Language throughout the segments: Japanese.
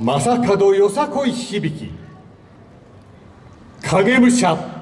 正門よさこい響き。影武者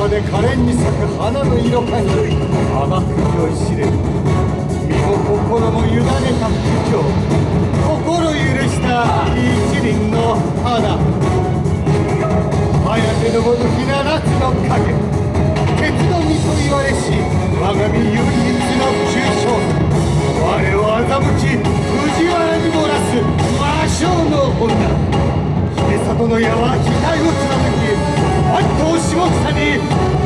可憐に咲く花の色かに甘く酔いしれる身も心も委ねた不況心許した一輪の花早のごとき七つの影鉄の実と言われし我が身唯一の急所我を欺き藤原に漏らす魔性の女。秀里の矢は額を貫き下草に